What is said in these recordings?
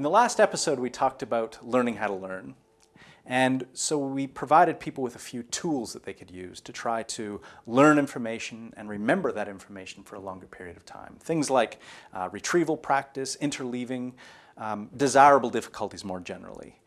In the last episode, we talked about learning how to learn. And so we provided people with a few tools that they could use to try to learn information and remember that information for a longer period of time. Things like uh, retrieval practice, interleaving, um, desirable difficulties more generally.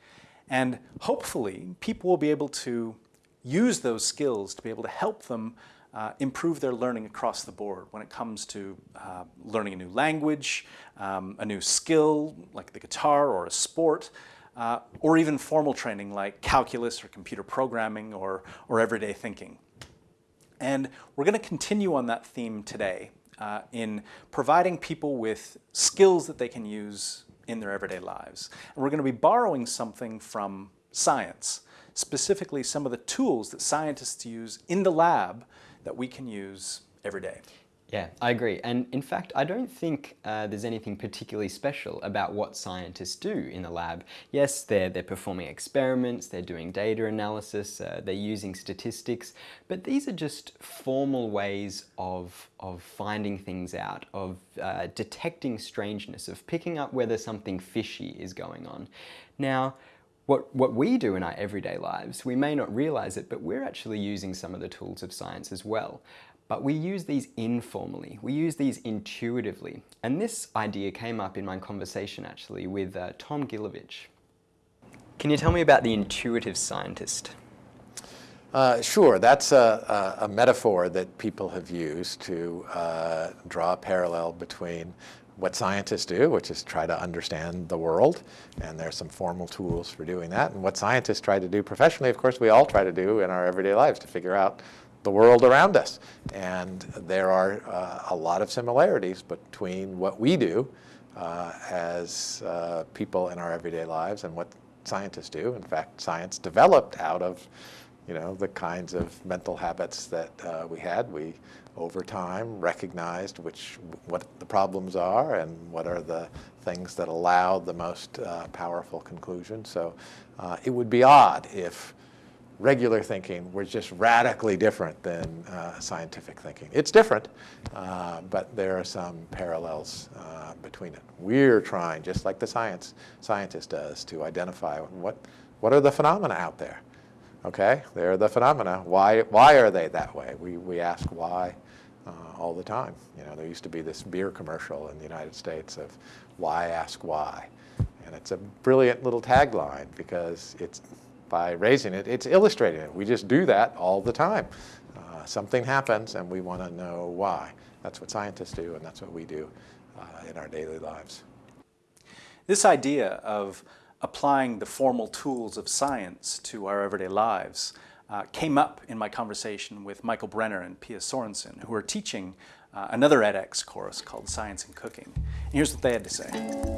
And hopefully, people will be able to use those skills to be able to help them uh, improve their learning across the board when it comes to uh, learning a new language, um, a new skill like the guitar or a sport, uh, or even formal training like calculus or computer programming or, or everyday thinking. And we're going to continue on that theme today uh, in providing people with skills that they can use in their everyday lives. And we're going to be borrowing something from science, specifically some of the tools that scientists use in the lab that we can use every day. Yeah, I agree. And in fact, I don't think uh, there's anything particularly special about what scientists do in the lab. Yes, they're, they're performing experiments, they're doing data analysis, uh, they're using statistics, but these are just formal ways of, of finding things out, of uh, detecting strangeness, of picking up whether something fishy is going on. Now, what, what we do in our everyday lives, we may not realize it, but we're actually using some of the tools of science as well. But we use these informally, we use these intuitively. And this idea came up in my conversation actually with uh, Tom Gilovich. Can you tell me about the intuitive scientist? Uh, sure, that's a, a, a, metaphor that people have used to uh, draw a parallel between what scientists do, which is try to understand the world, and there's some formal tools for doing that, and what scientists try to do professionally, of course, we all try to do in our everyday lives to figure out the world around us. And there are uh, a lot of similarities between what we do uh, as uh, people in our everyday lives and what scientists do. In fact, science developed out of you know, the kinds of mental habits that uh, we had. We, over time, recognized which, what the problems are and what are the things that allow the most uh, powerful conclusions. So uh, it would be odd if regular thinking was just radically different than uh, scientific thinking. It's different, uh, but there are some parallels uh, between it. We're trying, just like the science scientist does, to identify what, what are the phenomena out there. Okay, they're the phenomena. Why, why are they that way? We, we ask why uh, all the time. You know, there used to be this beer commercial in the United States of why ask why. And it's a brilliant little tagline because it's by raising it, it's illustrating it. We just do that all the time. Uh, something happens and we want to know why. That's what scientists do and that's what we do uh, in our daily lives. This idea of applying the formal tools of science to our everyday lives uh, came up in my conversation with Michael Brenner and Pia Sorensen, who are teaching uh, another edX course called Science and Cooking. And here's what they had to say.